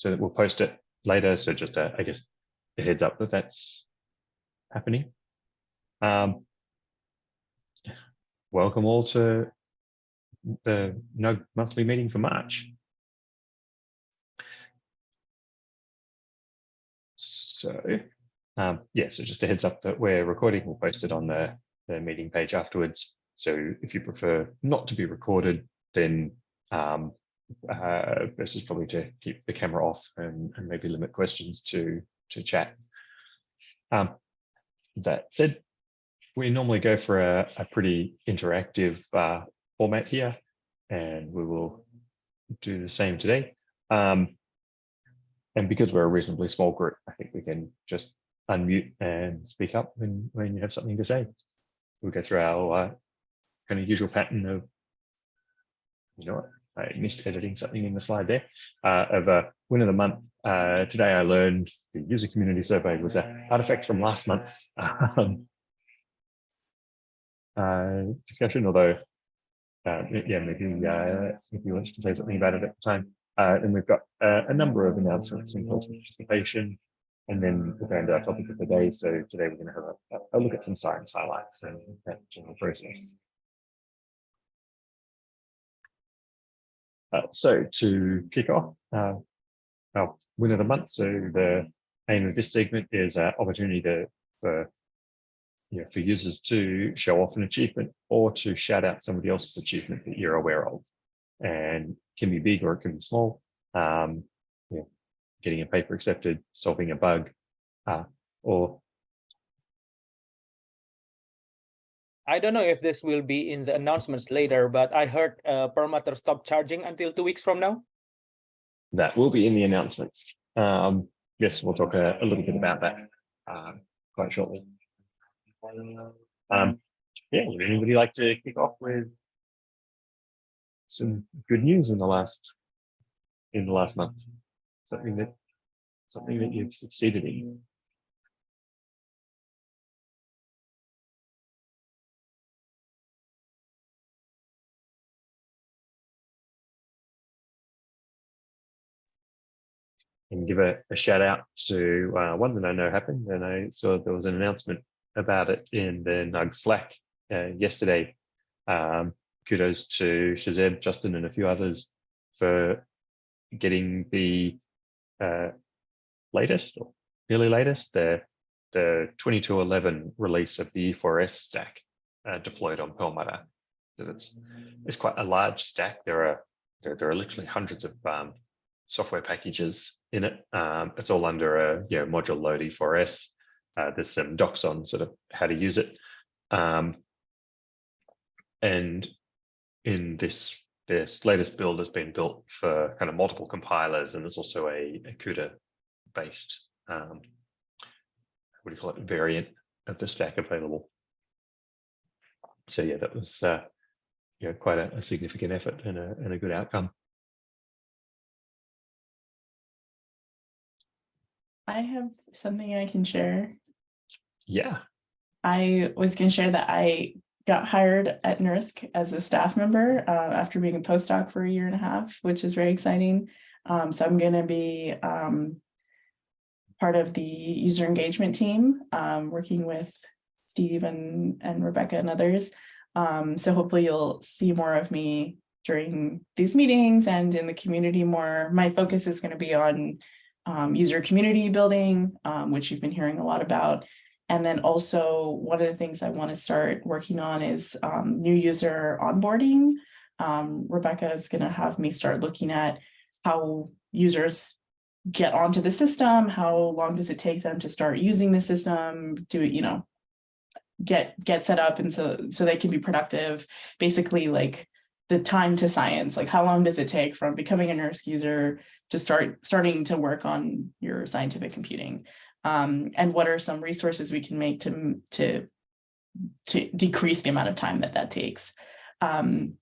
so that we'll post it later. So just a, I guess a heads up that that's happening. Um, welcome all to the NUG monthly meeting for March. So um, yeah, so just a heads up that we're recording, we'll post it on the, the meeting page afterwards. So if you prefer not to be recorded, then um, uh, best is probably to keep the camera off and, and maybe limit questions to, to chat. Um, that said, we normally go for a, a pretty interactive uh, format here, and we will do the same today. Um, and because we're a reasonably small group, I think we can just unmute and speak up when, when you have something to say. We'll go through our uh, kind of usual pattern of, you know what, I missed editing something in the slide there, uh, of a win of the month. Uh, today I learned the user community survey was an artifact from last month's um, uh, discussion, although uh, yeah, maybe uh, you wanted to say something about it at the time. Uh, and we've got uh, a number of announcements for participation, and then we'll go into our topic of the day. So today we're going to have a, a look at some science highlights and general process. Uh, so to kick off, uh, our win of the month. So the aim of this segment is an opportunity to, for you know, for users to show off an achievement or to shout out somebody else's achievement that you're aware of. And can be big or it can be small. Um, you know, getting a paper accepted, solving a bug, uh, or I don't know if this will be in the announcements later, but I heard uh, Perlmutter stop charging until two weeks from now. That will be in the announcements. Um, yes, we'll talk a, a, little bit about that uh, quite shortly. Um, yeah, would anybody like to kick off with some good news in the last in the last month? Something that something that you've succeeded in. And give a, a shout out to uh, one that I know happened. And I saw there was an announcement about it in the NUG Slack uh, yesterday. Um, kudos to Shahzeb, Justin, and a few others for getting the uh, latest or nearly latest, the, the 2211 release of the E4S stack uh, deployed on Perlmutter. So it's, it's quite a large stack. There are there, there are literally hundreds of um, software packages in it. Um, it's all under a you know, module load E4S. Uh, there's some docs on sort of how to use it. Um, and in this, this latest build has been built for kind of multiple compilers, and there's also a, a CUDA based, um, what do you call it, variant of the stack available. So yeah, that was uh, you know, quite a, a significant effort and a, and a good outcome. I have something I can share. Yeah. I was going to share that I got hired at NERSC as a staff member uh, after being a postdoc for a year and a half, which is very exciting. Um, so I'm going to be um, part of the user engagement team, um, working with Steve and, and Rebecca and others. Um, so hopefully you'll see more of me during these meetings and in the community more. My focus is going to be on um, user community building, um, which you've been hearing a lot about. And then also one of the things I want to start working on is um, new user onboarding. Um, Rebecca is going to have me start looking at how users get onto the system, how long does it take them to start using the system, do it, you know, get get set up and so so they can be productive, basically like the time to science, like how long does it take from becoming a NERSC user to start starting to work on your scientific computing? Um, and what are some resources we can make to to to decrease the amount of time that that takes? Um,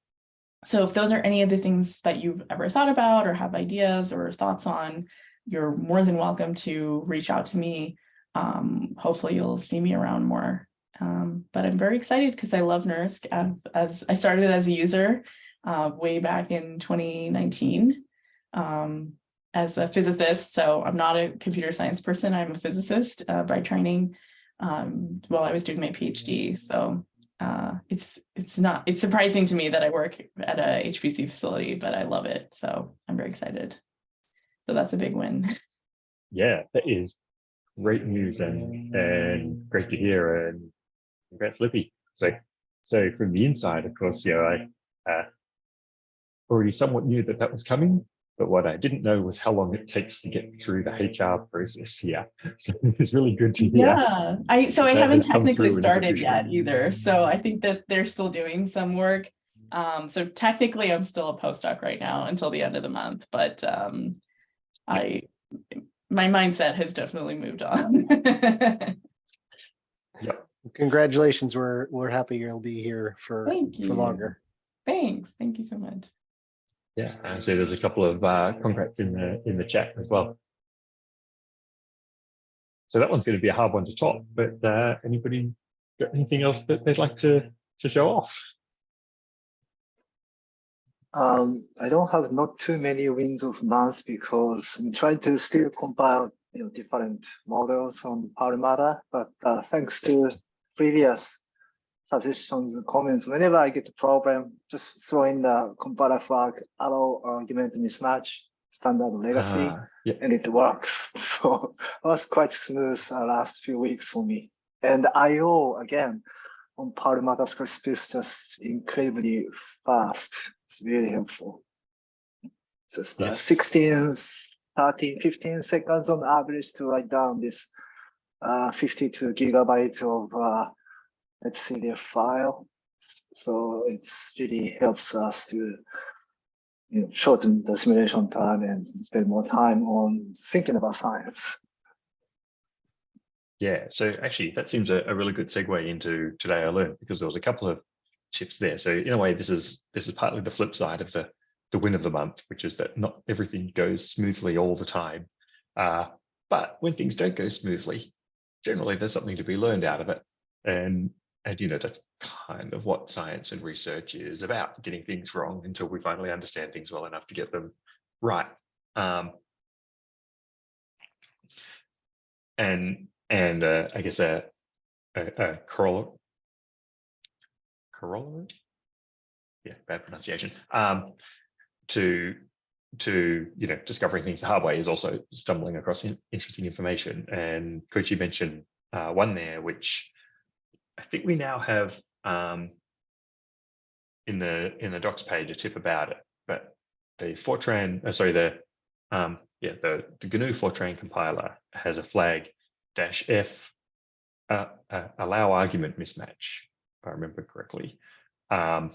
so if those are any of the things that you've ever thought about or have ideas or thoughts on you're more than welcome to reach out to me. Um, hopefully you'll see me around more um, but I'm very excited because I love NERSC as I started as a user uh, way back in 2019 um, as a physicist, so I'm not a computer science person. I'm a physicist uh, by training. Um, while I was doing my PhD, so uh, it's it's not it's surprising to me that I work at a HPC facility, but I love it. So I'm very excited. So that's a big win. Yeah, that is great news and and great to hear and congrats Lipi. So so from the inside, of course, you know, I uh, already somewhat knew that that was coming, but what I didn't know was how long it takes to get through the HR process here. So it's really good to hear. Yeah, I, so I haven't technically through and is started yet either, so I think that they're still doing some work. Um, so technically I'm still a postdoc right now until the end of the month, but um, I, my mindset has definitely moved on. Congratulations, we're, we're happy you'll be here for, Thank for longer. Thanks, thank you so much. Yeah, and so there's a couple of uh, congrats in the in the chat as well. So that one's going to be a hard one to top, but uh, anybody got anything else that they'd like to to show off? Um, I don't have not too many wins of month because I'm trying to still compile you know different models on Perlmutter, but uh, thanks to previous suggestions and comments, whenever I get the problem, just throw in the compiler flag, allow argument mismatch, standard legacy, Ah, yeah, and it works. So it was quite smooth uh, last few weeks for me. And IO again on Perlmutter Squarespace is just incredibly fast. It's really helpful. Just Yeah. uh, 16, 13, 15 seconds on average to write down this uh, 52 gigabyte of uh, NetCDF file. So it's really helps us to you know, shorten the simulation time and spend more time on thinking about science. yeah. So actually, that seems a, a really good segue into today I learned because there was a couple of tips there. So in a way, this is this is partly the flip side of the the win of the month, which is that not everything goes smoothly all the time. Uh, but when things don't go smoothly, generally there's something to be learned out of it. And and you know that's kind of what science and research is about: getting things wrong until we finally understand things well enough to get them right. Um, and and uh, I guess a a, a corollary, corollary, yeah, bad pronunciation. Um, to to you know discovering things the hard way is also stumbling across in, interesting information. And Koichi mentioned uh, one there, which I think we now have um, in the in the docs page a tip about it. But the Fortran, uh, sorry, the um, yeah the the GNU Fortran compiler has a flag dash f uh, uh, allow argument mismatch, if I remember correctly. Um,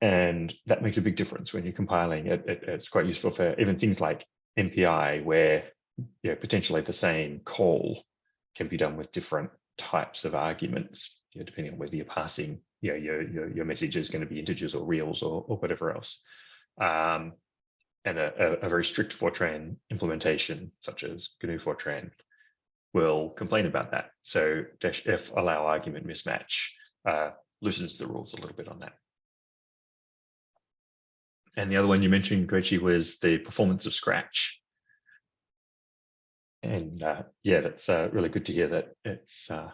and that makes a big difference when you're compiling it, it. It's quite useful for even things like MPI, where you know, potentially the same call can be done with different types of arguments, you know, depending on whether you're passing, you know, your, your, your message is going to be integers or reals or, or whatever else. Um, and a, a, very strict Fortran implementation, such as GNU Fortran, will complain about that. So dash F allow argument mismatch uh, loosens the rules a little bit on that. And the other one you mentioned, Koichi, was the performance of Scratch. And uh, yeah, that's uh, really good to hear that it's uh,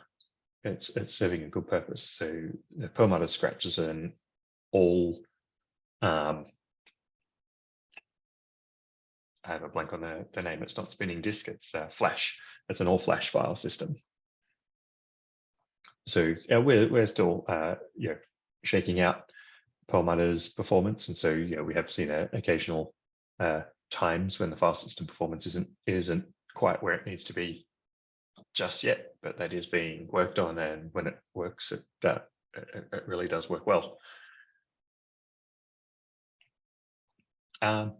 it's it's serving a good purpose. So the Perlmutter Scratch is an all um, I have a blank on the, the name. It's not spinning disk. It's uh, Flash. It's an all Flash file system. So yeah, we're we're still uh, you know shaking out Perlmutter's performance, and so you know we have seen uh, occasional uh, times when the file system performance isn't isn't quite where it needs to be just yet, but that is being worked on, and when it works, it uh, it, it really does work well. Um,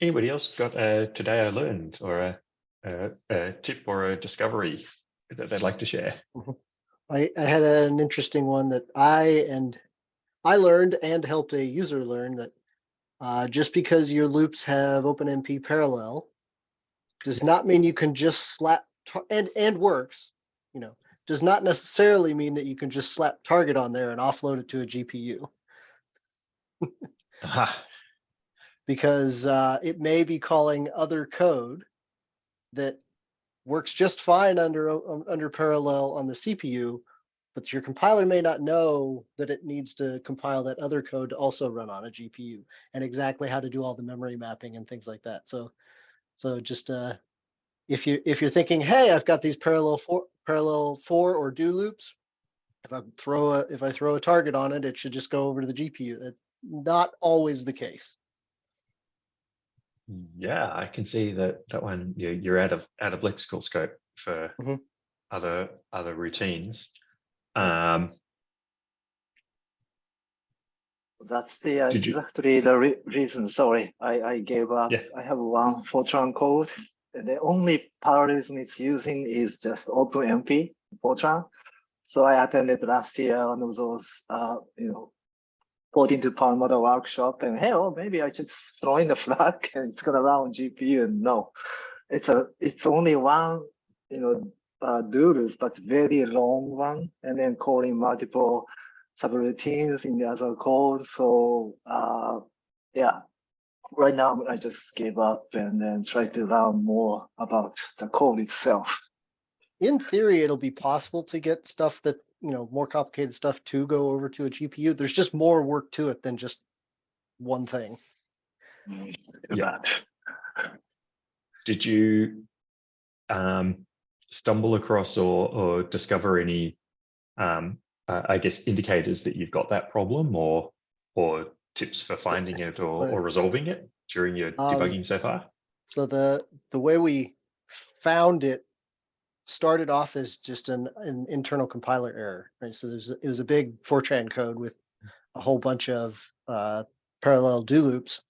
anybody else got a today I learned or a, a, a tip or a discovery that they'd like to share? I, I had an interesting one that I and I learned and helped a user learn that uh, just because your loops have OpenMP parallel does not mean you can just slap and and works, you know, does not necessarily mean that you can just slap target on there and offload it to a GPU. Aha. because uh, it may be calling other code that works just fine under under parallel on the CPU, but your compiler may not know that it needs to compile that other code to also run on a GPU and exactly how to do all the memory mapping and things like that. So, so just uh, if you if you're thinking, hey, I've got these parallel for parallel for or do loops, if I throw a if I throw a target on it, it should just go over to the GPU. That's not always the case. Yeah, I can see that that one you're, you're out of out of lexical scope for Mhm. other other routines. Um, That's the uh, Did you- exactly the re- reason. Sorry, I, I gave up. Yeah. I have one Fortran code. and The only parallelism it's using is just OpenMP Fortran. So I attended last year one of those, uh, you know, put into Perlmutter workshop and hey, oh, maybe I just throw in the flag and it's gonna run on GPU. And no, it's a, it's only one, you know, uh, do loop, but very long one, and then calling multiple subroutines in the other code. So uh, yeah, right now I just gave up and then try to learn more about the code itself. in theory, it'll be possible to get stuff that, you know, more complicated stuff to go over to a GPU. There's just more work to it than just one thing. Yeah. Did you um, stumble across or or discover any, um, uh, I guess, indicators that you've got that problem, or or tips for finding it or, or resolving it during your Um, debugging so far? So the, the way we found it started off as just an, an internal compiler error, right? So there's, it was a big Fortran code with a whole bunch of uh, parallel do loops.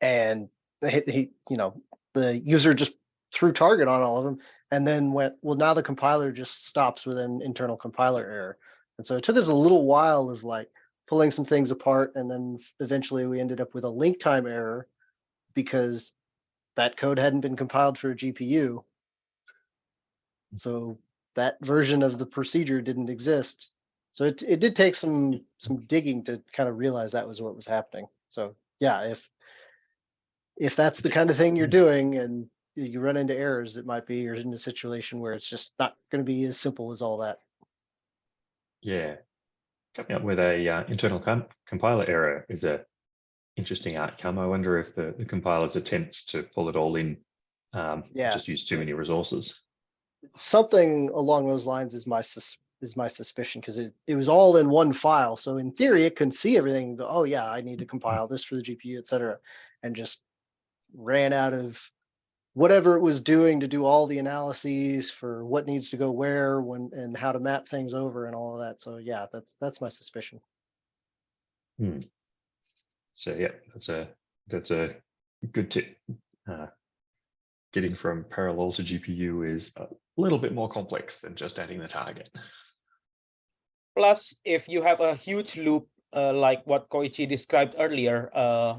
And he, he, you know, the user just threw target on all of them and then went, well, now the compiler just stops with an internal compiler error. And so it took us a little while of like pulling some things apart. And then eventually we ended up with a link time error because that code hadn't been compiled for a GPU. So that version of the procedure didn't exist. So it, it did take some some digging to kind of realize that was what was happening. So yeah, if if that's the kind of thing you're mm-hmm. doing and you run into errors, it might be you're in a situation where it's just not going to be as simple as all that. Yeah, coming up with a uh, internal com compiler error is a interesting outcome. I wonder if the, the compiler's attempts to pull it all in um, Yeah. just use too many resources. Something along those lines is my sus- is my suspicion because it, it was all in one file. So in theory, it can see everything. and go, Oh yeah, I need to compile this for the GPU, etc., and just ran out of whatever it was doing to do all the analyses for what needs to go where when and how to map things over and all of that. So yeah, that's that's my suspicion. So yeah, that's a that's a good tip. Uh, getting from parallel to GPU is a little bit more complex than just adding the target. Plus, if you have a huge loop, uh, like what Koichi described earlier, uh,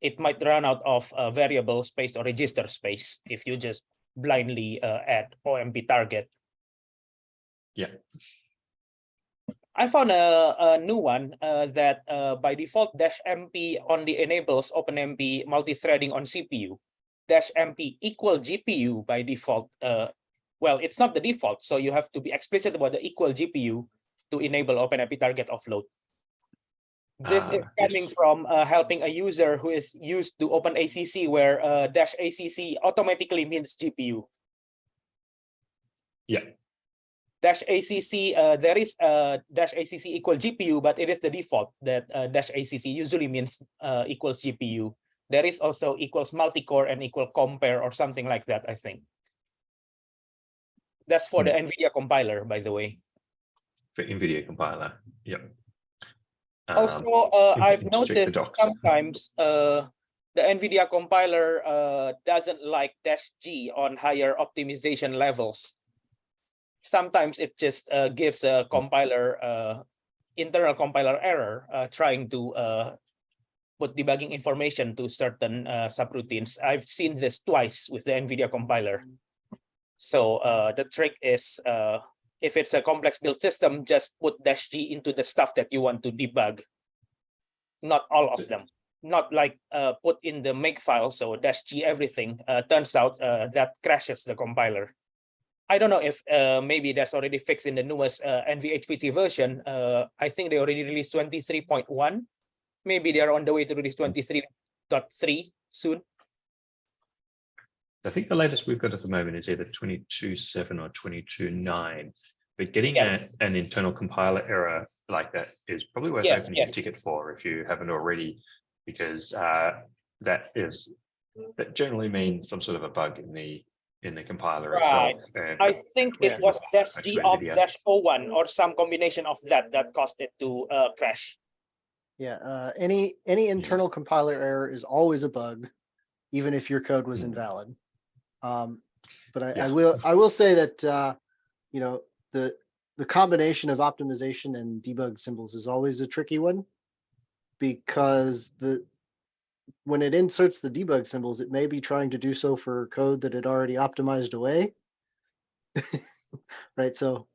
it might run out of uh, variable space or register space if you just blindly uh, add OMP target. Yeah. I found a, a new one uh, that uh, by default dash MP only enables OpenMP multi-threading on CPU. Dash MP equal GPU by default. Uh, well, it's not the default, so you have to be explicit about the equal GPU to enable OpenMP target offload. This is Ah, coming from uh, helping a user who is used to OpenACC where uh, dash ACC automatically means GPU. Yeah. Dash ACC, uh, there is a dash ACC equal GPU, but it is the default that uh, dash ACC usually means uh, equals GPU. There is also equals multi-core and equal compare or something like that, I think. That's for the NVIDIA compiler, by the way. For NVIDIA compiler. Yep. Um, Also, uh, I've just check the noticed sometimes uh, the NVIDIA compiler uh, doesn't like dash G on higher optimization levels. Sometimes it just uh, gives a compiler uh, internal compiler error uh, trying to uh, put debugging information to certain uh, subroutines. I've seen this twice with the NVIDIA compiler. So uh, the trick is uh, if it's a complex build system, just put dash G into the stuff that you want to debug. Not all of them. not like uh, put in the make file, so dash G everything, uh, turns out uh, that crashes the compiler. I don't know if uh, maybe that's already fixed in the newest uh, NVHPC version. Uh, I think they already released 23.1. Maybe they're on the way to release 23.3 soon. I think the latest we've got at the moment is either 22.7 or 22.9. But getting a- an internal compiler error like that is probably worth Yes, opening a ticket for if you haven't already, because uh, that is, that generally means some sort of a bug in the, in the compiler Right. itself. and- I think Yeah. it was dash Back G to of NVIDIA. dash O1 or some combination of that that caused it to uh, crash. Yeah, uh, any, any internal compiler error is always a bug, even if your code was Hmm. invalid. Um, but I, I will, I will say that, uh, you know, the, the combination of optimization and debug symbols is always a tricky one. Because the, when it inserts the debug symbols, it may be trying to do so for code that it already optimized away. Right, so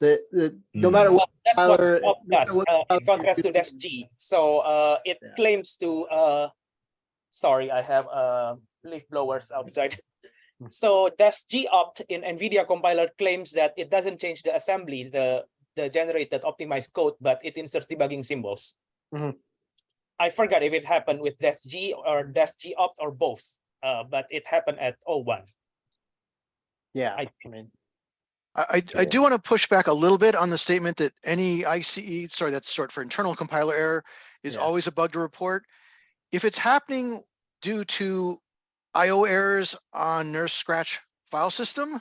the, the, no Hmm. matter what, Well, that's what Compiler- no does uh, in contrast to dash G. So uh, it Yeah. claims to, uh, sorry, I have uh, leaf blowers outside. Hmm. So dash G opt in NVIDIA compiler claims that it doesn't change the assembly, the, the generated optimized code, but it inserts debugging symbols. Mhm. I forgot if it happened with dash G or dash G opt or both, uh, but it happened at O1. yeah, I- I mean. I, I- I do want to push back a little bit on the statement that any ICE, sorry, that's short for internal compiler error, is Yeah. always a bug to report. If it's happening due to IO errors on NERSC Scratch file system,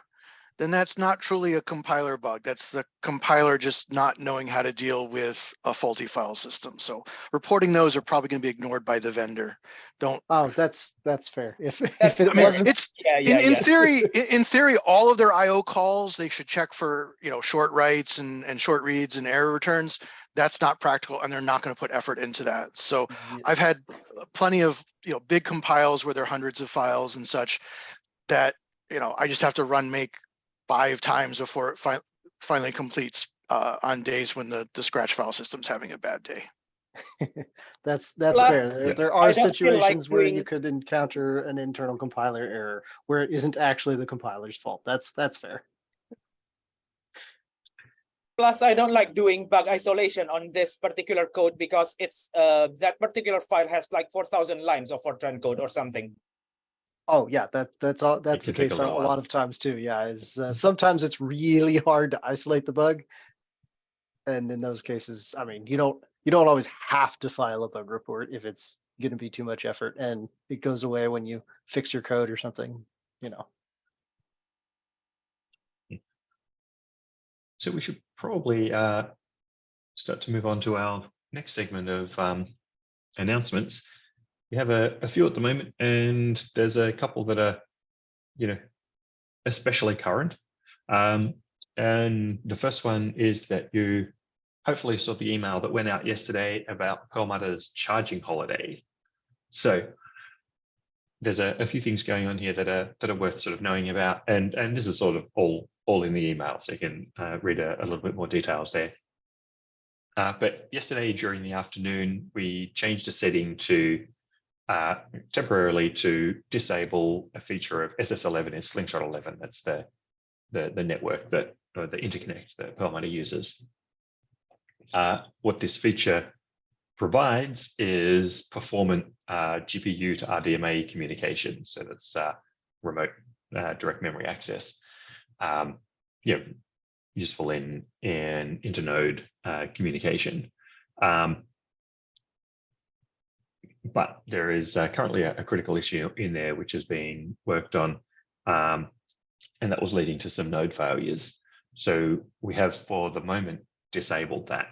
then that's not truly a compiler bug. That's the compiler just not knowing how to deal with a faulty file system. So reporting those are probably going to be ignored by the vendor. Don't, Oh, that's, that's fair. If, That's if it I mean, wasn't, it's, Yeah, in, yeah, in theory, in, in theory, all of their IO calls, they should check for, you know, short writes and, and short reads and error returns. That's not practical and they're not going to put effort into that. So I've had plenty of, you know, big compiles where there are hundreds of files and such that, you know, I just have to run make five times before it fi- finally completes uh, on days when the, the scratch file system's having a bad day. that's, that's Plus, fair. There, Yeah. there are don't like situations where you could encounter an internal compiler error where it isn't actually the compiler's fault. That's, that's fair. Plus, I don't like doing bug isolation on this particular code because it's uh that particular file has like four thousand lines of Fortran code or something. Oh, yeah, that, that's all, that's the case a a a lot of times too. Yeah, is, uh, sometimes it's really hard to isolate the bug. And in those cases, I mean, you don't, you don't always have to file a bug report if it's gonna be too much effort and it goes away when you fix your code or something, you know. So we should probably uh, start to move on to our next segment of um, announcements. We have a, a few at the moment, and there's a couple that are, you know, especially current. Um, and the first one is that you hopefully saw the email that went out yesterday about Perlmutter's charging holiday. So there's a, a few things going on here that are that are worth sort of knowing about, and and this is sort of all all in the email, so you can uh, read a, a little bit more details there. Uh, but yesterday during the afternoon, we changed a setting to uh, temporarily to disable a feature of SS11 in Slingshot 11. That's the the, the network that or the interconnect that Perlmutter uses. Uh, what this feature provides is performant uh, GPU to RDMA communication. So that's uh, remote uh, direct memory access. Um, you know, useful in in internode uh, communication. Um, but there is uh, currently a, a critical issue in there which is being worked on, um, and that was leading to some node failures. So we have for the moment disabled that.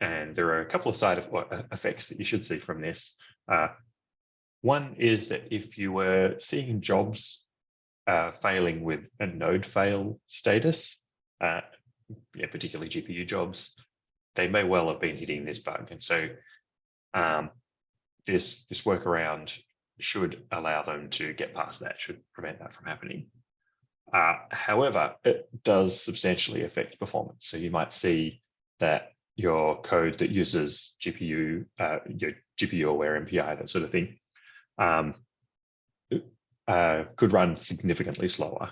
And there are a couple of side effects that you should see from this. Uh, one is that if you were seeing jobs uh, failing with a node fail status, uh, yeah, particularly GPU jobs, they may well have been hitting this bug. And so um, this, this workaround should allow them to get past that, should prevent that from happening. Uh, however, it does substantially affect performance. So you might see that your code that uses GPU, uh, your GPU aware MPI, that sort of thing, um, uh, could run significantly slower.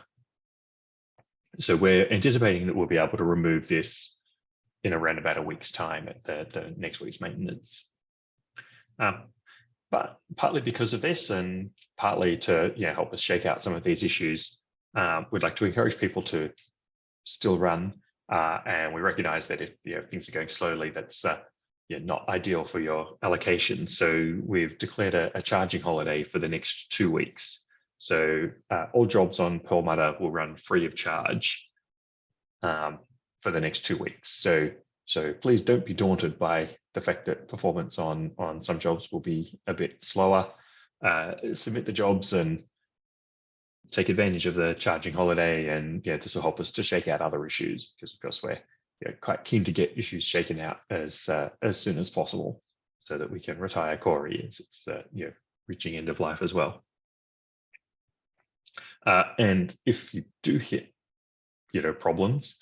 So we're anticipating that we'll be able to remove this in around about a week's time at the, the next week's maintenance. Um, but partly because of this and partly to yeah, help us shake out some of these issues, um, we'd like to encourage people to still run. Uh, and we recognize that if you know, things are going slowly, that's uh, yeah, not ideal for your allocation. So we've declared a, a charging holiday for the next two weeks. So uh, all jobs on Perlmutter will run free of charge um, for the next two weeks. So so please don't be daunted by the fact that performance on on some jobs will be a bit slower. Uh, submit the jobs and take advantage of the charging holiday, and yeah, this will help us to shake out other issues because of course we're quite keen to get issues shaken out as uh, as soon as possible, so that we can retire Cori as it's uh, you know reaching end of life as well. Uh, and if you do hit, you know, problems,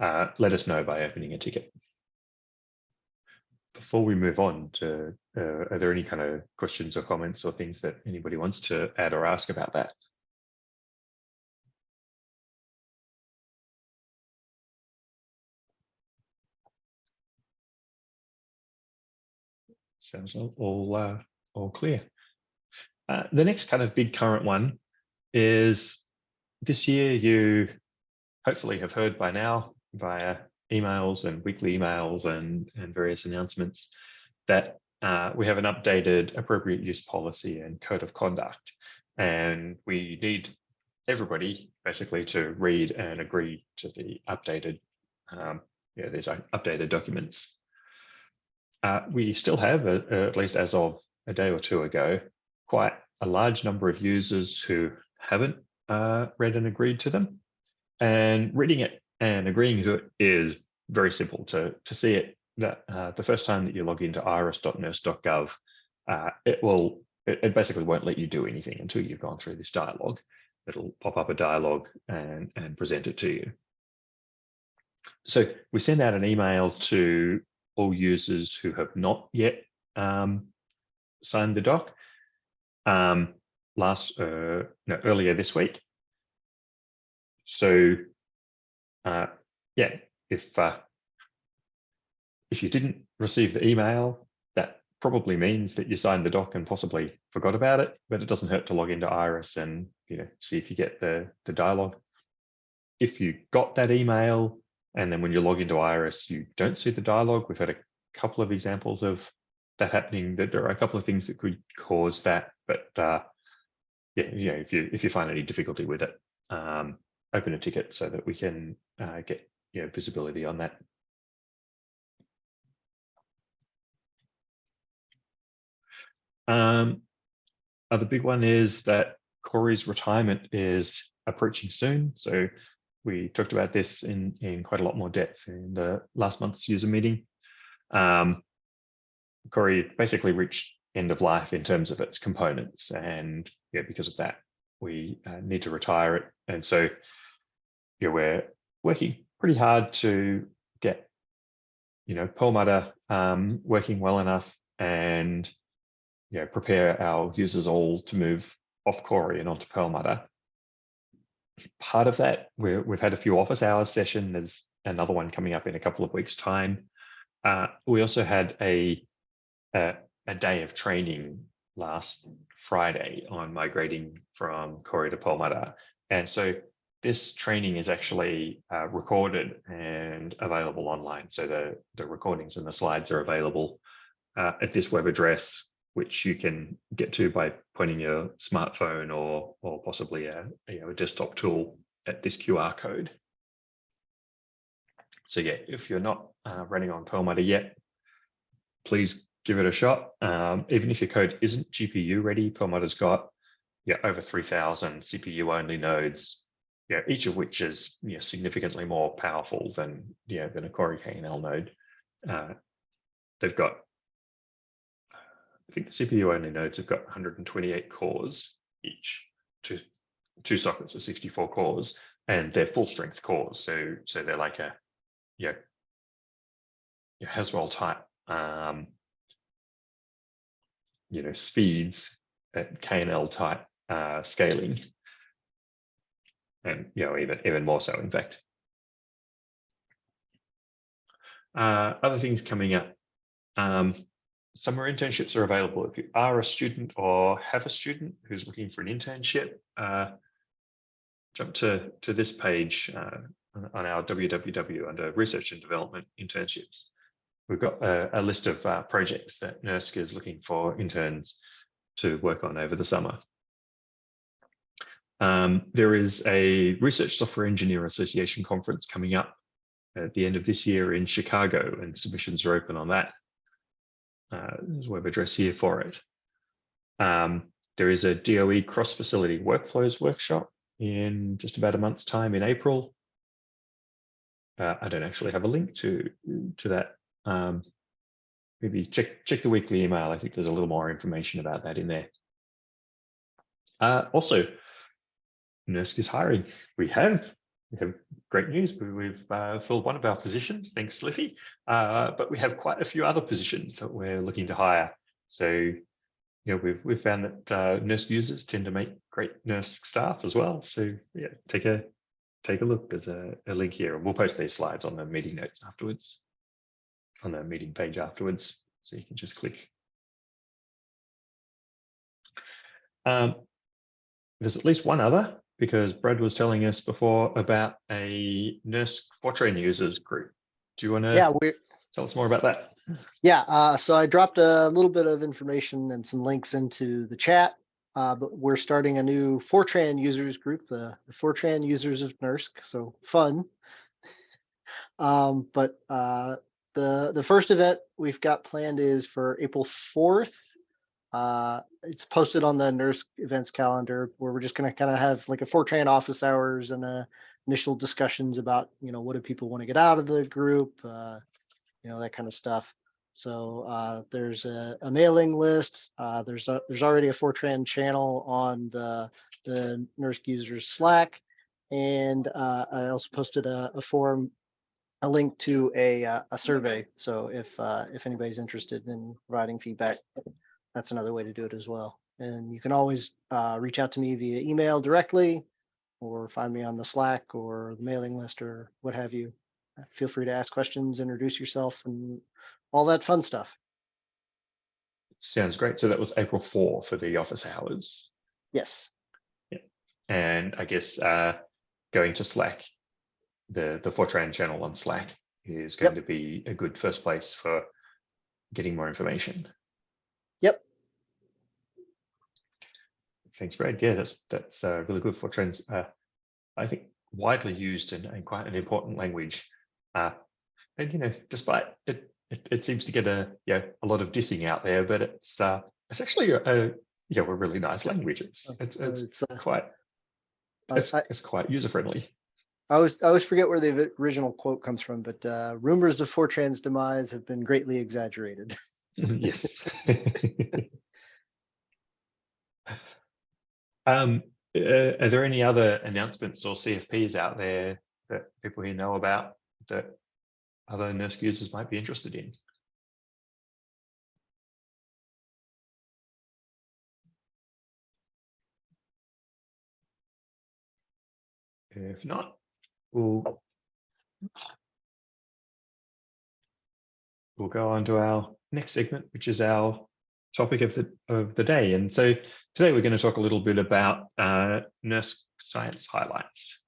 uh, let us know by opening a ticket. Before we move on to, uh, are there any kind of questions or comments or things that anybody wants to add or ask about that? Sounds all all, uh, all clear. Uh, the next kind of big current one is this year you hopefully have heard by now via emails and weekly emails and, and various announcements that uh, we have an updated appropriate use policy and code of conduct. And we need everybody basically to read and agree to the updated, um, yeah, these updated documents. Uh, we still have, uh, at least as of a day or two ago, quite a large number of users who haven't uh, read and agreed to them. And reading it and agreeing to it is very simple to, to see it that uh, the first time that you log into iris.nersc.gov, uh, it will, it, it, basically won't let you do anything until you've gone through this dialogue. It'll pop up a dialogue and, and present it to you. So we send out an email to all users who have not yet um, signed the doc. Um, last uh, no, earlier this week. So uh, yeah, if uh, if you didn't receive the email, that probably means that you signed the doc and possibly forgot about it, but it doesn't hurt to log into Iris and you know see if you get the, the dialogue. If you got that email and then when you log into Iris, you don't see the dialogue, we've had a couple of examples of that happening, that there are a couple of things that could cause that, but uh, yeah, you know, if you if you find any difficulty with it, um, open a ticket so that we can uh, get you know visibility on that. Um, other big one is that Cori's retirement is approaching soon. So we talked about this in, in quite a lot more depth in the last month's user meeting. Um, Cori basically reached end of life in terms of its components. And yeah, because of that, we uh, need to retire it. And so yeah, we're working pretty hard to get, you know, Perlmutter um, working well enough and know, prepare our users all to move off Cori and onto Perlmutter. Part of that, we have had a few office hours session. There's another one coming up in a couple of weeks time. Uh, we also had a, a, a day of training last Friday on migrating from Cori to Perlmutter. And so this training is actually uh, recorded and available online. So the, the recordings and the slides are available uh, at this web address, which you can get to by pointing your smartphone or, or possibly a, you know, a desktop tool at this QR code. So yeah, if you're not uh, running on Perlmutter yet, please give it a shot. Um, even if your code isn't GPU ready, Perlmutter's got yeah, over 3000 CPU only nodes, yeah, each of which is yeah, significantly more powerful than, yeah, than a Cori KNL node. Uh, they've got, CPU only nodes have got 128 cores each, two, two sockets of 64 cores, and they're full strength cores. So, so they're like a, you know, Haswell type um, you know speeds at KNL type uh, scaling, and you know even even more so in fact. Uh, other things coming up. Um, summer internships are available. If you are a student or have a student who's looking for an internship, uh, jump to, to this page uh, on our www under research and development internships. We've got a, a list of uh, projects that NERSC is looking for interns to work on over the summer. Um, there is a Research Software Engineer Association conference coming up at the end of this year in Chicago, and submissions are open on that. Uh, there's a web address here for it. Um, there is a DOE cross-facility workflows workshop in just about a month's time in April. Uh, I don't actually have a link to to that. Um, maybe check check the weekly email. I think there's a little more information about that in there. Uh, also, NERSC is hiring. We have have great news. We, we've uh, filled one of our positions, thanks Sliffy, uh, but we have quite a few other positions that we're looking to hire. So, you know, we've we've found that uh, NERSC users tend to make great NERSC staff as well. So, yeah, take a take a look. There's a, a link here, and we'll post these slides on the meeting notes afterwards, on the meeting page afterwards, so you can just click. Um, there's at least one other because Brad was telling us before about a NERSC Fortran users group. Do you want to Yeah, we're, tell us more about that? yeah, uh, so I dropped a little bit of information and some links into the chat. Uh, but we're starting a new Fortran users group, the, the Fortran users of NERSC, so fun. Um, but uh, the the first event we've got planned is for April 4th. Uh, it's posted on the NERSC events calendar where we're just going to kind of have like a Fortran office hours and uh, initial discussions about, you know, what do people want to get out of the group, uh, you know, that kind of stuff. So uh, there's a, a mailing list. Uh, there's a, there's already a Fortran channel on the the NERSC users Slack, and uh, I also posted a, a forum, a link to a uh, a survey. So if uh, if anybody's interested in providing feedback, that's another way to do it as well. And you can always uh, reach out to me via email directly, or find me on the Slack or the mailing list or what have you. Feel free to ask questions, introduce yourself, and all that fun stuff. Sounds great. So that was April 4 for the office hours. Yes. Yeah. And I guess uh, going to Slack, the, the Fortran channel on Slack is going to be a good first place for getting more information. Yep. Thanks, Brad. Yeah, that's that's uh, really good. Fortran's, uh, I think, widely used and, and quite an important language. Uh, and you know, despite it, it, it seems to get a yeah a lot of dissing out there, but it's uh, it's actually a, a yeah a really nice language. It's it's, Uh, it's It's, uh, quite it's, I, it's quite user friendly. I always, I always forget where the original quote comes from, but uh, rumors of Fortran's demise have been greatly exaggerated. yes. um, uh, are there any other announcements or CFPs out there that people here know about that other NERSC users might be interested in? If not, we'll we'll go on to our next segment, which is our topic of the of the day. And so today we're going to talk a little bit about uh, NERSC science highlights.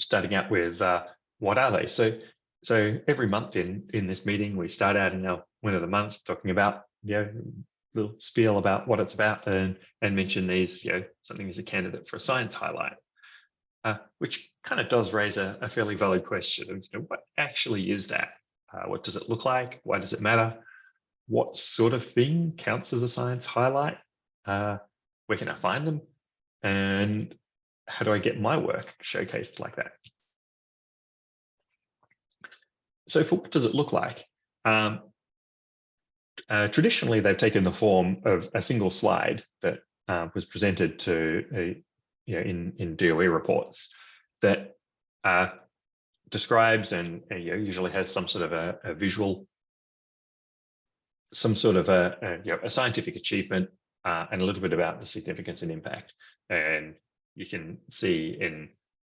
Starting out with uh, what are they? So so every month in in this meeting we start out in our win of the month talking about you know little spiel about what it's about and and mention these you know something as a candidate for a science highlight. Uh, which kind of does raise a, a fairly valid question of you know, what actually is that? Uh, what does it look like? Why does it matter? What sort of thing counts as a science highlight? Uh, where can I find them? And how do I get my work showcased like that? So for what does it look like? Um, uh, traditionally, they've taken the form of a single slide that uh, was presented to you know, in, in DOE reports that uh, describes and uh, you know, usually has some sort of a, a visual, some sort of a, a, you know, a scientific achievement uh, and a little bit about the significance and impact. And you can see in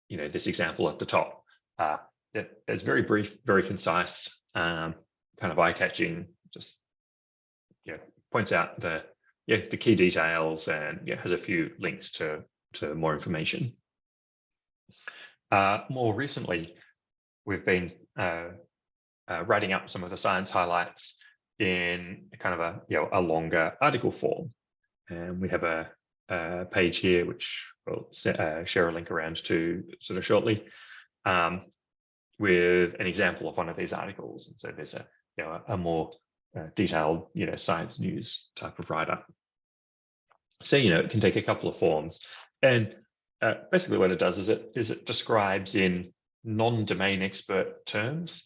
you know this example at the top uh, that it's very brief, very concise, um, kind of eye-catching. Just you know, points out the yeah the key details and yeah has a few links to to more information. Uh, more recently, we've been uh, uh, writing up some of the science highlights in kind of a you know a longer article form, and we have a, a page here which we'll uh, share a link around to sort of shortly, um, with an example of one of these articles. And so there's a you know a more uh, detailed you know science news type of write up. So you know it can take a couple of forms, and uh, basically what it does is it is it describes in non-domain expert terms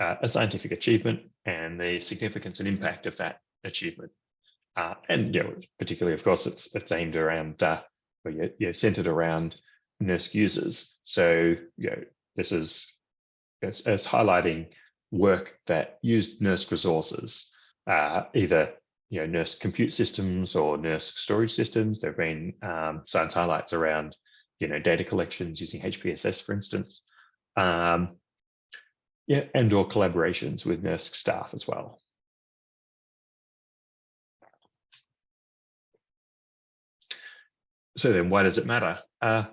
uh, a scientific achievement and the significance and impact of that achievement. Uh, and you know, particularly, of course, it's it's aimed around uh, or you're, you're centered around NERSC users. So you know, this is it's, it's highlighting work that used NERSC resources, uh, either you know NERSC compute systems or NERSC storage systems. There've been um, science highlights around you know data collections using HPSS, for instance. Um, yeah, and or collaborations with NERSC staff as well. So then why does it matter? Uh,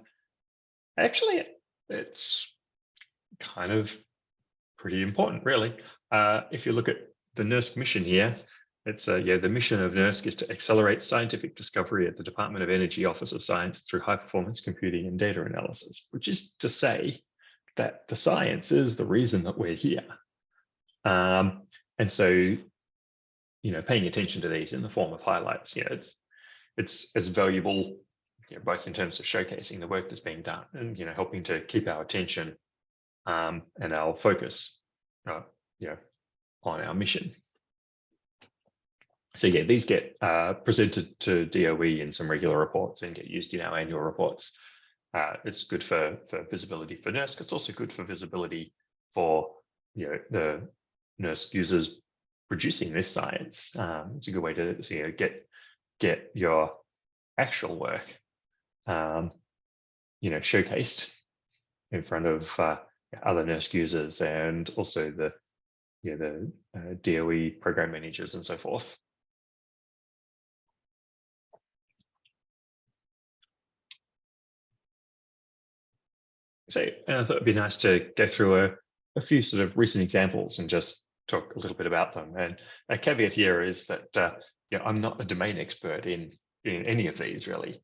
actually, it's kind of pretty important, really. Uh, if you look at the NERSC mission here, it's uh, yeah, the mission of NERSC is to accelerate scientific discovery at the Department of Energy Office of Science through high performance computing and data analysis, which is to say that the science is the reason that we're here. Um, and so, you know, paying attention to these in the form of highlights, you know, it's it's it's valuable, you know, both in terms of showcasing the work that's being done and you know helping to keep our attention um, and our focus, uh, you know, on our mission. So yeah, these get uh, presented to DOE in some regular reports and get used in our annual reports. Uh, it's good for, for visibility for NERSC. It's also good for visibility for you know, the NERSC users producing this science. Um, it's a good way to you know, get get your actual work, um, you know, showcased in front of uh, other NERSC users and also the you know, the uh, DOE program managers and so forth. And I thought it'd be nice to go through a, a few sort of recent examples and just talk a little bit about them. And a caveat here is that uh, you know, I'm not a domain expert in, in any of these really.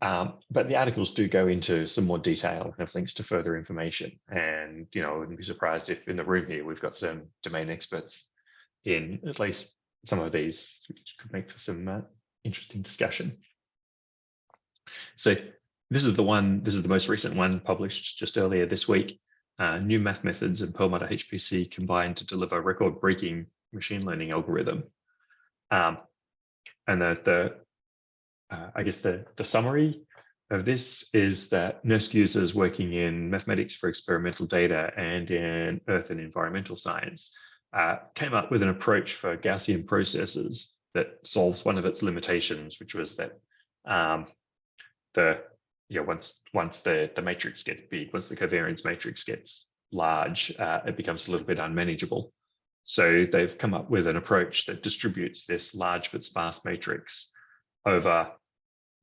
Um, but the articles do go into some more detail and have links to further information. And, you know, I wouldn't be surprised if in the room here, we've got some domain experts in at least some of these, which could make for some uh, interesting discussion. So this is the one, this is the most recent one published just earlier this week. Uh, new math methods and Perlmutter HPC combined to deliver record-breaking machine learning algorithm. Um, and the, the uh, I guess the, the summary of this is that NERSC users working in mathematics for experimental data and in earth and environmental science uh, came up with an approach for Gaussian processes that solves one of its limitations, which was that um, the know, once once the the matrix gets big, once the covariance matrix gets large, uh, it becomes a little bit unmanageable. So they've come up with an approach that distributes this large but sparse matrix over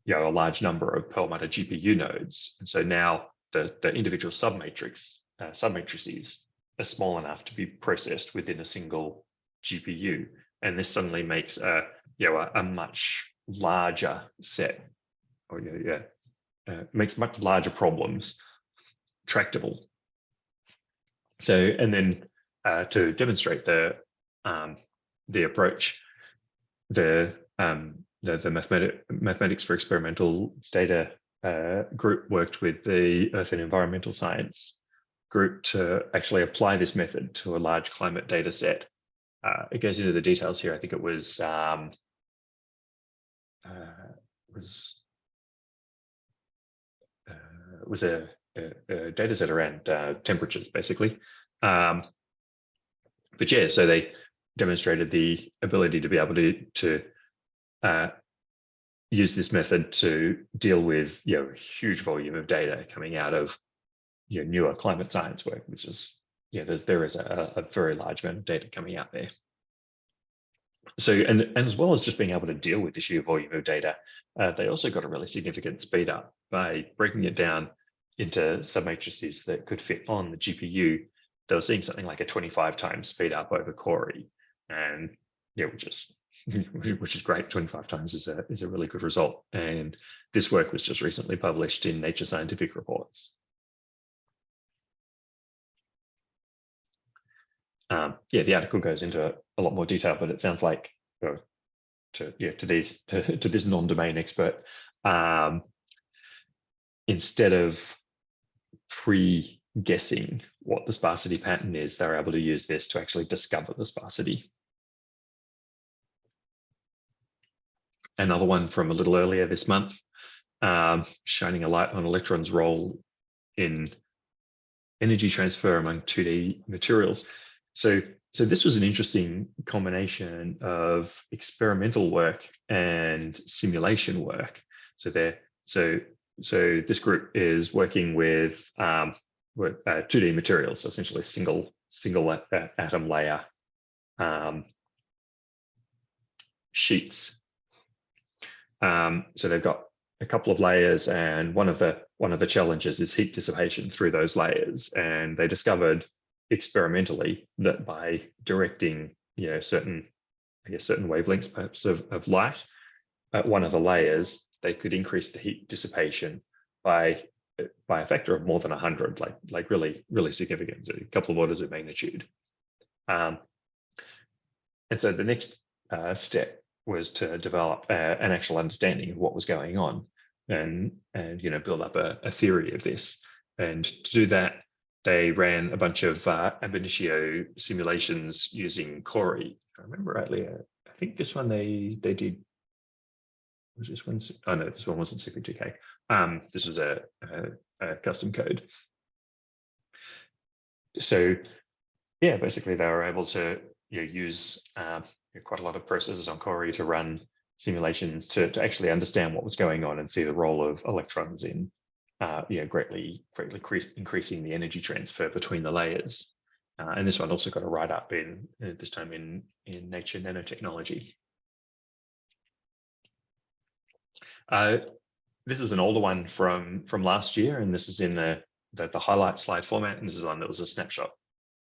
you know, a large number of Perlmutter GPU nodes. And so now the, the individual submatrix, uh, submatrices are small enough to be processed within a single GPU. And this suddenly makes a, you know, a, a much larger set, or yeah, yeah uh, makes much larger problems tractable. So, and then uh, to demonstrate the um, the approach, the um, the, the mathematic, mathematics for experimental data uh, group worked with the Earth and Environmental Science group to actually apply this method to a large climate data set. Uh, it goes into the details here. I think it was um, uh, was was a a, a data set around uh, temperatures, basically. Um, but yeah, so they demonstrated the ability to be able to to uh, use this method to deal with you know huge volume of data coming out of you know newer climate science work, which is yeah, there, there is a, a very large amount of data coming out there. So, and, and as well as just being able to deal with the sheer volume of data, uh, they also got a really significant speed up by breaking it down into submatrices that could fit on the GPU. They were seeing something like a 25 times speed up over Cori, and yeah, which is which is great. 25 times is a is a really good result. And this work was just recently published in Nature Scientific Reports. Um, yeah, the article goes into a lot more detail, but it sounds like you know, to yeah to these to, to this non-domain expert, um, instead of pre-guessing what the sparsity pattern is, they're able to use this to actually discover the sparsity. Another one from a little earlier this month, um, shining a light on electrons' role in energy transfer among 2D materials. So, so this was an interesting combination of experimental work and simulation work. So there, so so this group is working with um, with uh, 2D materials, so essentially single single atom layer um, sheets. Um, so they've got a couple of layers, and one of the one of the challenges is heat dissipation through those layers. And they discovered experimentally that by directing you know certain I guess certain wavelengths perhaps of, of light at one of the layers, they could increase the heat dissipation by by a factor of more than 100, like like really really significant, a couple of orders of magnitude. Um, and so the next uh, step was to develop uh, an actual understanding of what was going on, and and you know build up a, a theory of this. And to do that, they ran a bunch of uh, ab initio simulations using Cori. If I remember rightly, I think this one they they did. Was this one? Oh no, this one wasn't CP2K. Um, this was a, a, a custom code. So, yeah, basically they were able to you know, use uh, quite a lot of processes on Cori to run simulations to, to actually understand what was going on and see the role of electrons in uh, you know, greatly, greatly increasing the energy transfer between the layers. Uh, and this one also got a write up in uh, this time in in Nature Nanotechnology. Uh, this is an older one from from last year, and this is in the, the the highlight slide format. And this is one that was a snapshot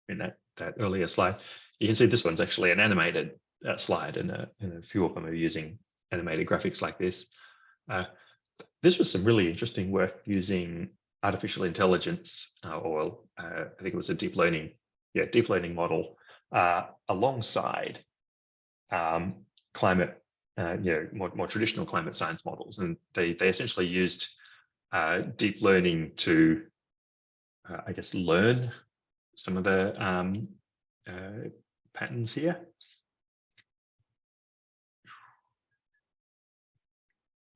in that that earlier slide. You can see this one's actually an animated uh, slide, and a, and a few of them are using animated graphics like this. Uh, this was some really interesting work using artificial intelligence, uh, or uh, I think it was a deep learning, yeah, deep learning model uh, alongside um, climate, uh, you know, more, more traditional climate science models, and they they essentially used uh, deep learning to, uh, I guess, learn some of the um, patterns here.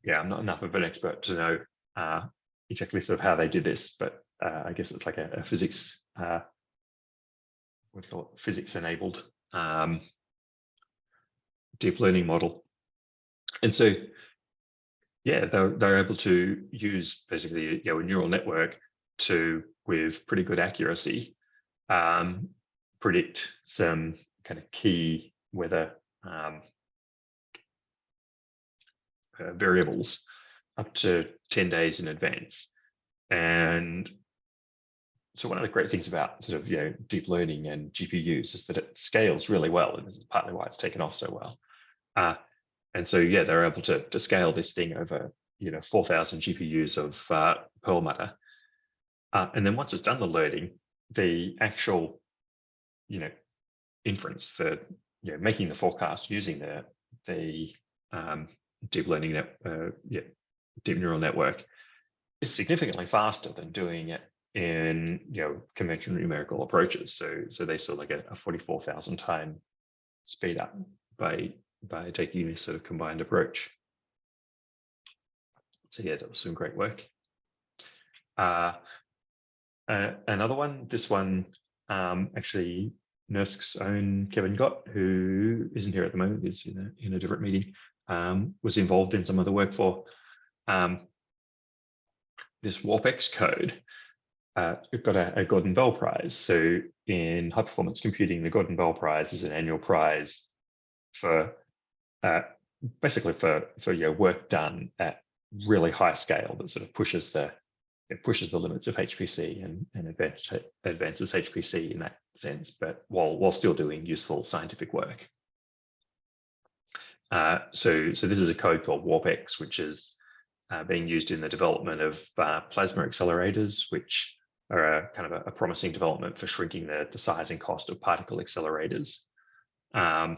yeah, I'm not enough of an expert to know uh, exactly sort of how they did this, but uh, I guess it's like a, a physics, uh, what do you call it, physics enabled um, deep learning model. And so, yeah, they're, they're able to use basically you know, a neural network to, with pretty good accuracy, um, predict some kind of key weather um, uh, variables up to 10 days in advance. And so one of the great things about sort of you know deep learning and GPUs is that it scales really well, and this is partly why it's taken off so well. Uh, and so yeah, they're able to to scale this thing over you know 4,000 GPUs of uh, Perlmutter, uh, and then once it's done the loading, the actual you know inference, the you know making the forecast using the the um, deep learning net, uh, yeah, deep neural network is significantly faster than doing it in you know conventional numerical approaches. So so they saw like a, a 44,000 time speed up by by taking this sort of combined approach. So yeah, that was some great work. Uh, uh, another one, this one, um, actually NERSC's own Kevin Gott, who isn't here at the moment, is in a, in a different meeting, um, was involved in some of the work for um, this WarpX code. Uh, it got a, a Gordon Bell Prize. So in high performance computing, the Gordon Bell Prize is an annual prize for uh, basically for for your work done at really high scale that sort of pushes the it pushes the limits of HPC and, and advances, HPC in that sense, but while while still doing useful scientific work. Uh, so so this is a code called WarpX, which is uh, being used in the development of uh, plasma accelerators, which are a kind of a, a promising development for shrinking the, the size and cost of particle accelerators. Um,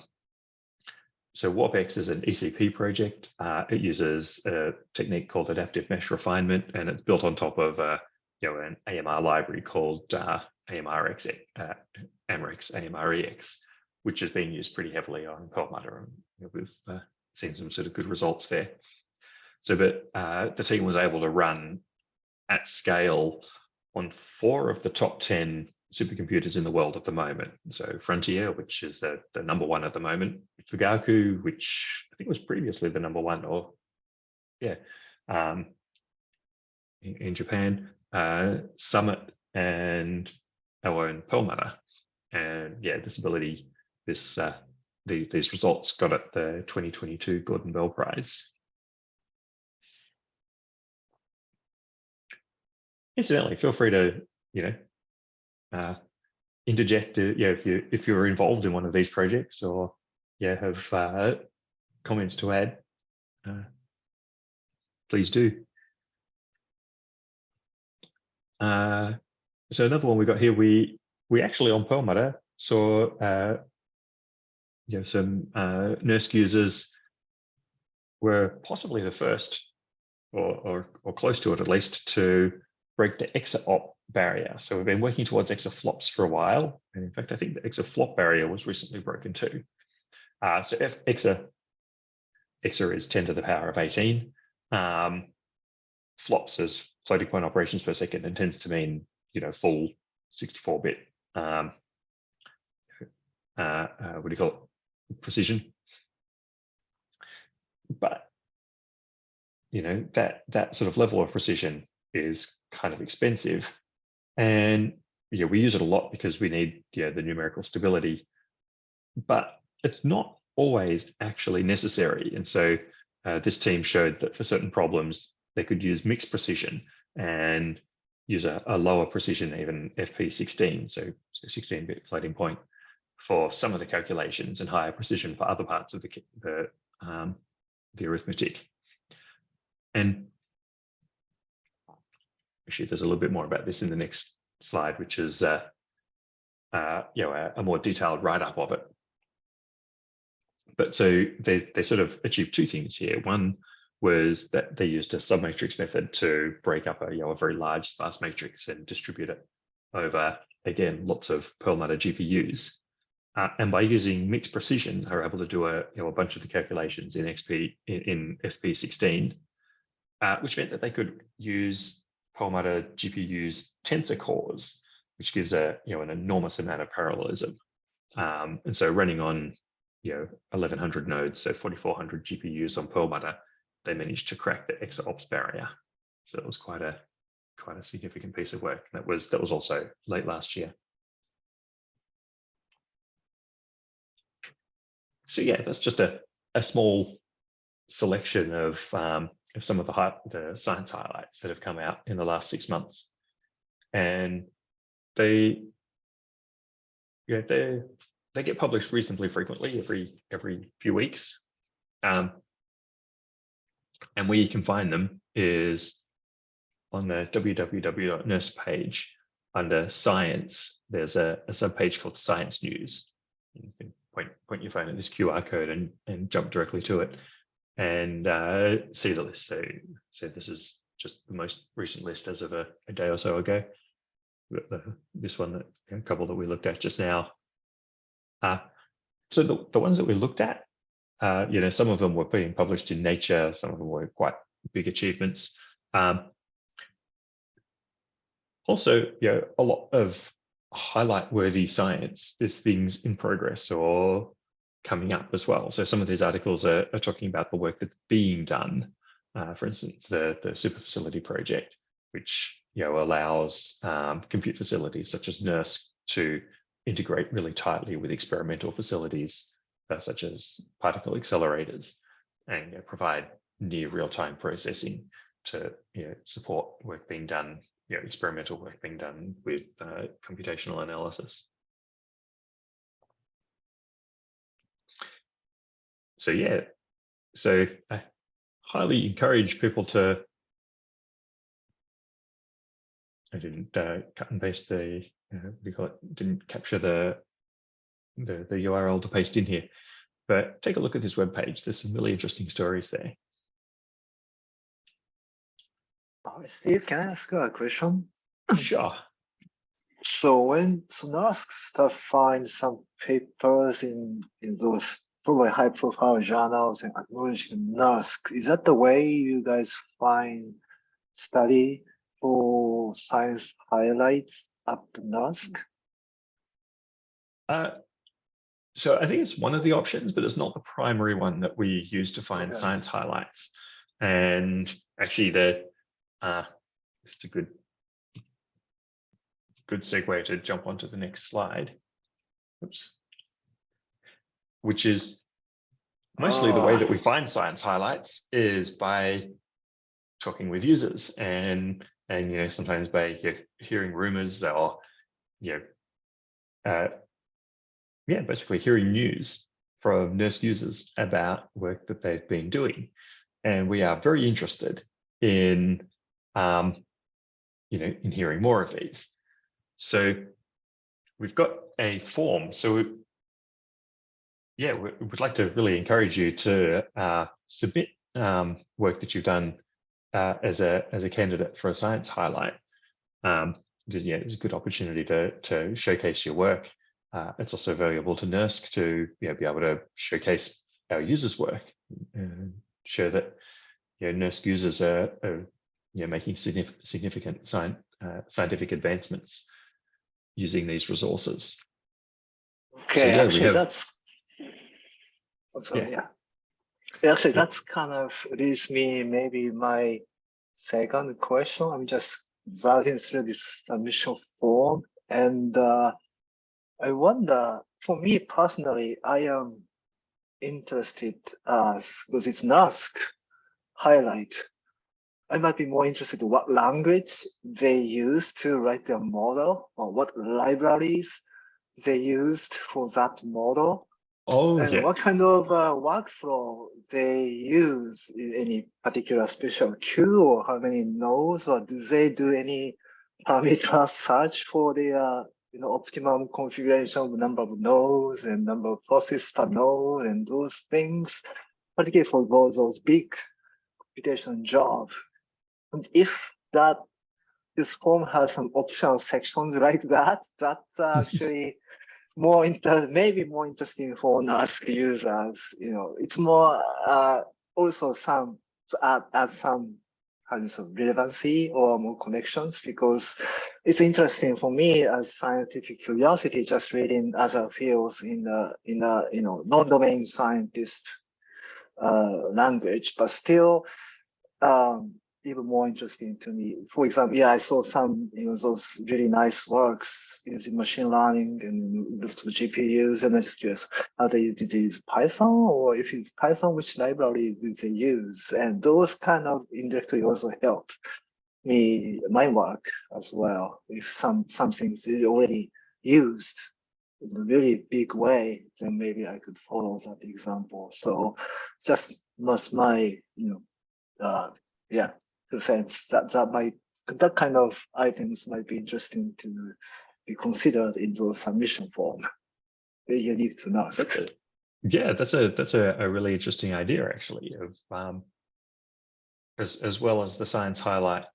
so WarpX is an ECP project. Uh, it uses a technique called adaptive mesh refinement, and it's built on top of a, you know, an AMR library called uh, AMRX, uh, AMRX, AMReX, which is being used pretty heavily on Perlmutter. And you know, we've uh, seen some sort of good results there. So that uh, the team was able to run at scale on four of the top 10 supercomputers in the world at the moment. So Frontier, which is the, the number one at the moment, Fugaku, which I think was previously the number one, or yeah, um, in, in Japan, uh, Summit and our own Perlmutter. And yeah, this ability, this uh, the, these results got at the 2022 Gordon Bell Prize. Incidentally, feel free to, you know, uh, interject, uh, yeah, if you if you're involved in one of these projects or yeah have uh, comments to add, uh, please do. Uh, so another one we got here, we we actually on Perlmutter saw uh, you know some uh, NERSC users were possibly the first or, or or close to it at least to break the exaop barrier. So we've been working towards exaflops for a while. And in fact, I think the exaflop barrier was recently broken too. Uh, so if exa, exa is 10 to the power of 18. Um, flops is floating point operations per second and tends to mean, you know, full 64 bit, um, uh, uh, what do you call it? Precision. But, you know, that, that sort of level of precision is kind of expensive. And yeah, we use it a lot because we need yeah, the numerical stability, but it's not always actually necessary. And so uh, this team showed that for certain problems, they could use mixed precision and use a, a lower precision, even FP16, so 16-bit floating point for some of the calculations and higher precision for other parts of the, the, um, the arithmetic. And actually there's a little bit more about this in the next slide, which is uh, uh, you know a, a more detailed write-up of it. But so they they sort of achieved two things here. One was that they used a submatrix method to break up a you know a very large sparse matrix and distribute it over again lots of Perlmutter GPUs. Uh, and by using mixed precision, they were able to do a you know a bunch of the calculations in XP in, in FP16, uh, which meant that they could use Perlmutter GPUs tensor cores, which gives a you know an enormous amount of parallelism. Um, and so running on you know 1100 nodes, so 4400 GPUs on Perlmutter, they managed to crack the exaops barrier. So it was quite a quite a significant piece of work. That was that was also late last year. So yeah, that's just a a small selection of um, of some of the, high, the science highlights that have come out in the last six months. And they, yeah, they they get published reasonably frequently, every every few weeks. Um, and where you can find them is on the www.NERSC page under science, there's a, a subpage called science news. You can point, point your phone at this QR code and, and jump directly to it and uh, see the list. So, so this is just the most recent list as of a, a day or so ago. This one, that a couple that we looked at just now. Uh, so the, the ones that we looked at, uh, you know, some of them were being published in Nature, some of them were quite big achievements. Um, also, you know, a lot of highlight worthy science is things in progress or coming up as well. So some of these articles are, are talking about the work that's being done. Uh, for instance, the, the super facility project, which you know allows um, compute facilities such as NERSC to integrate really tightly with experimental facilities uh, such as particle accelerators and you know, provide near real-time processing to you know, support work being done, you know, experimental work being done with uh, computational analysis. So yeah, so I highly encourage people to. I didn't uh, cut and paste the uh, what do you call it? Didn't capture the the the URL to paste in here, but take a look at this web page. There's some really interesting stories there. Uh, Steve, can I ask you a question? Sure. So when Sonask start find some papers in in those probably high profile journals and acknowledging NERSC, is that the way you guys find study for science highlights at the NERSC? Uh, so I think it's one of the options, but it's not the primary one that we use to find Okay. science highlights. And actually, the uh, it's a good good segue to jump onto the next slide. Oops. Which is mostly the way that we Ah. find science highlights is by talking with users and and you know sometimes by you know, hearing rumors or you know uh, yeah basically hearing news from NERSC users about work that they've been doing. And we are very interested in um, you know in hearing more of these. So we've got a form. So yeah we would like to really encourage you to uh, submit um, work that you've done uh, as a as a candidate for a science highlight. Um, yeah, it's a good opportunity to to showcase your work. Uh, it's also valuable to NERSC to you know, be able to showcase our users' work and show that you know, NERSC users are, are you know, making significant significant sci uh, scientific advancements using these resources. Okay, yeah, actually, have- that's. I'm Yeah. yeah. Yeah, Actually, that's kind of leads me maybe my second question. I'm just browsing through this submission form and uh, I wonder, for me personally, I am interested as because it's NERSC highlight. I might be more interested in what language they use to write their model or what libraries they used for that model Oh and what kind of uh, workflow they use in any particular special queue or how many nodes or do they do any parameter search for the uh, you know optimum configuration of number of nodes and number of processes per node and those things? Particularly for those, those big computation job. And if that this form has some optional sections like that that's actually more inter maybe more interesting for NERSC users. You know, it's more uh, also some add add some of relevancy or more connections because it's interesting for me as scientific curiosity, just reading other fields in the in the you know non-domain scientist uh, language, but still um, even more interesting to me. For example, yeah, I saw some, you know, those really nice works using machine learning and looked GPUs, and I just curious, how they did they use Python, or if it's Python, which library did they use? And those kind of indirectly also help me my work as well. If some some things already used in a really big way, then maybe I could follow that example. So just was my, you know, uh, yeah, cents that that might that kind of items might be interesting to be considered in those submission form. Very unique to NERSC. yeah, that's a that's a, a really interesting idea actually of um, as as well as the science highlight,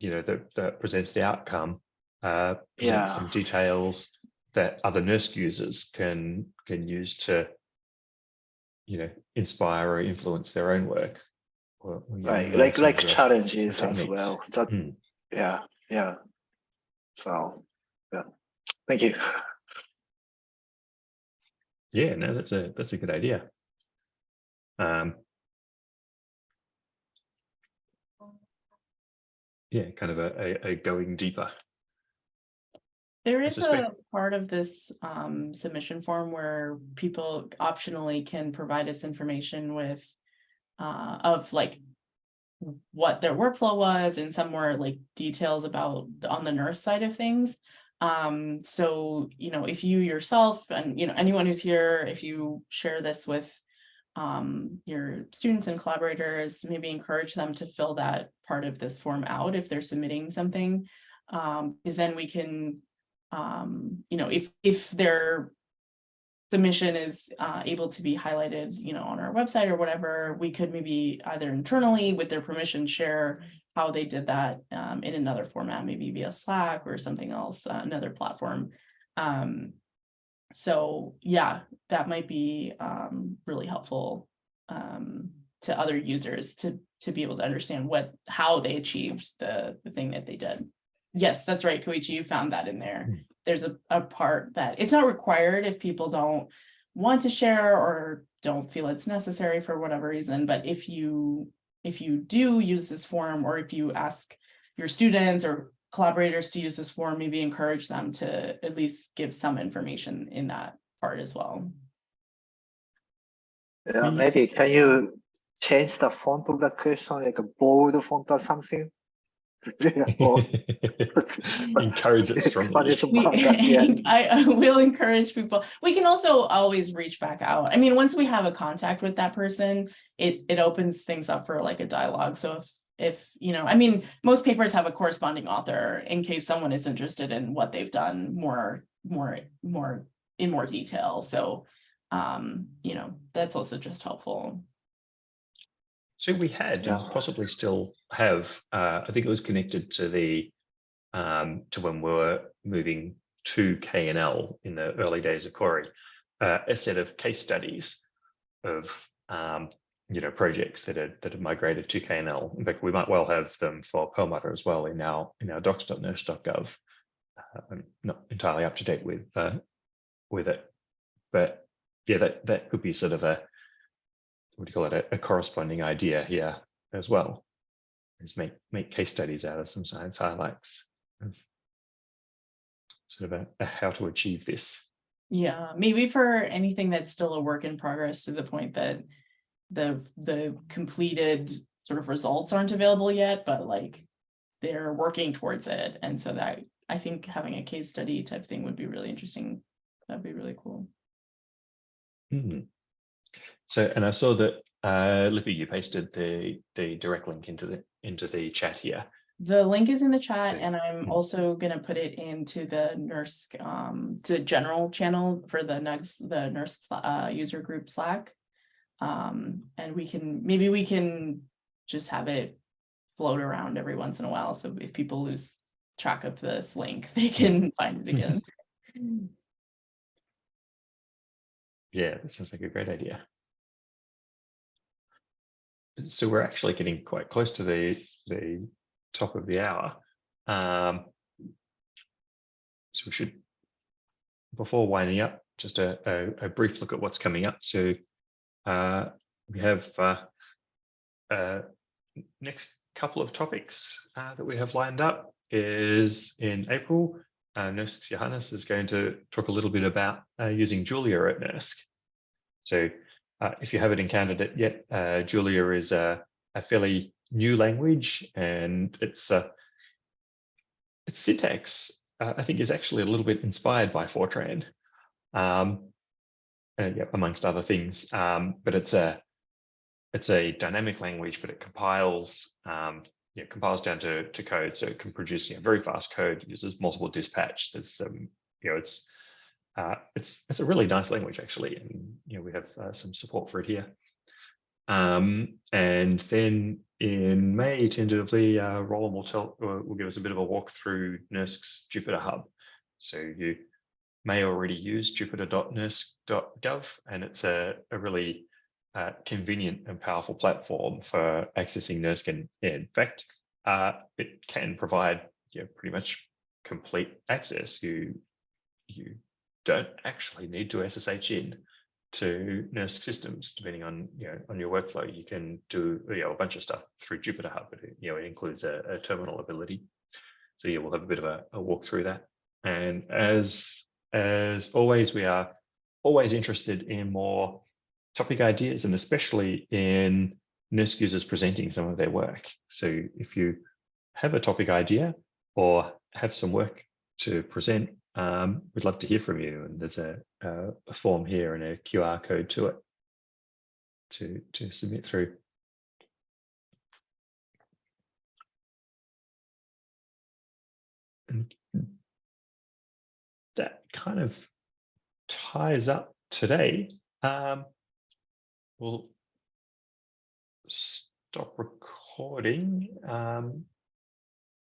you know, that that presents the outcome, uh, Yeah. some details that other NERSC users can can use to, you know, inspire or influence their own work. Or, or, you know, Right, like like challenges as well. That Hmm. yeah, yeah. So, yeah, thank you. Yeah, no, that's a that's a good idea. Um, yeah, kind of a, a, a going deeper. there is a part of this um submission form where people optionally can provide us information with. Uh, of like. What their workflow was and some more like details about on the NERSC side of things. Um, so, you know, if you yourself and, you know, anyone who's here, if you share this with. Um, your students and collaborators, maybe encourage them to fill that part of this form out if they're submitting something. Um, because then we can um, you know, if, if their submission is uh, able to be highlighted, you know, on our website or whatever, we could maybe either internally with their permission share how they did that um, in another format, maybe via Slack or something else, uh, another platform. Um, so yeah, that might be um, really helpful um, to other users to to be able to understand what how they achieved the the thing that they did. Yes, that's right, Koichi, you found that in there. There's a, a part that it's not required if people don't want to share or don't feel it's necessary for whatever reason, but if you, if you do use this form, or if you ask your students or collaborators to use this form, maybe encourage them to at least give some information in that part as well. Yeah, maybe can you change the font of the question, like a bold font or something? Yeah, or- Encourage it But strongly. it's We- about. I, I will encourage people. We can also always reach back out. I mean, once we have a contact with that person, it, it opens things up for like a dialogue. So if, if, you know, I mean, most papers have a corresponding author in case someone is interested in what they've done more, more, more, in more detail. So, um, you know, that's also just helpful. So we had, and Yeah. possibly still have, uh, I think it was connected to the, um, to when we were moving to KNL in the early days of Cori, uh, a set of case studies of, um, you know, projects that had, that have migrated to KNL. In fact, we might well have them for Perlmutter as well in our, in our docs.nersc.gov. Uh, I'm not entirely up to date with, uh, with it, but yeah, that, that could be sort of a, what do you call it, a, a corresponding idea here as well. Is make make case studies out of some science highlights of sort of a, a how to achieve this. Yeah, maybe for anything that's still a work in progress to the point that the, the completed sort of results aren't available yet, but like they're working towards it. And so that, I think having a case study type thing would be really interesting. That'd be really cool. Hmm. So, and I saw that uh, Lipi, you pasted the the direct link into the into the chat here. The link is in the chat See. and I'm Hmm. also gonna put it into the NERSC, um, to the general channel for the next, the NERSC, uh, user group Slack. Um, and we can, maybe we can just have it float around every once in a while. So if people lose track of this link, they can find it again. Yeah, that sounds like a great idea. So we're actually getting quite close to the the top of the hour. Um, so we should, before winding up, just a, a, a brief look at what's coming up. So uh, we have uh, uh, next couple of topics uh, that we have lined up is in April. Uh, NERSC Johannes is going to talk a little bit about uh, using Julia at NERSC. So uh, if you haven't encountered it yet, uh, Julia is a, a fairly new language and it's uh, its syntax, uh, I think, is actually a little bit inspired by Fortran, um, uh, yeah, amongst other things. Um, but it's a it's a dynamic language, but it compiles um, yeah, compiles down to, to code, so it can produce you know, very fast code. Uses multiple dispatch. There's um, you know, it's uh, it's it's a really nice language actually, and you know we have uh, some support for it here. Um, and then in May, tentatively, uh, Roland will tell uh, will give us a bit of a walk through NERSC's Jupyter Hub. So you may already use jupyter.nersc.gov, and it's a, a really uh, convenient and powerful platform for accessing NERSC. And in fact, uh, it can provide you know, pretty much complete access, you you don't actually need to SSH in to NERSC systems, depending on you know on your workflow. You can do you know a bunch of stuff through Jupyter Hub. But it, you know it includes a, a terminal ability. So yeah, we'll have a bit of a, a walk through that. And as as always, we are always interested in more topic ideas, and especially in NERSC users presenting some of their work. So if you have a topic idea or have some work to present, um, we'd love to hear from you. And there's a, a, form here and a QR code to it to, to submit through. And that kind of ties up today. Um, we'll stop recording. Um,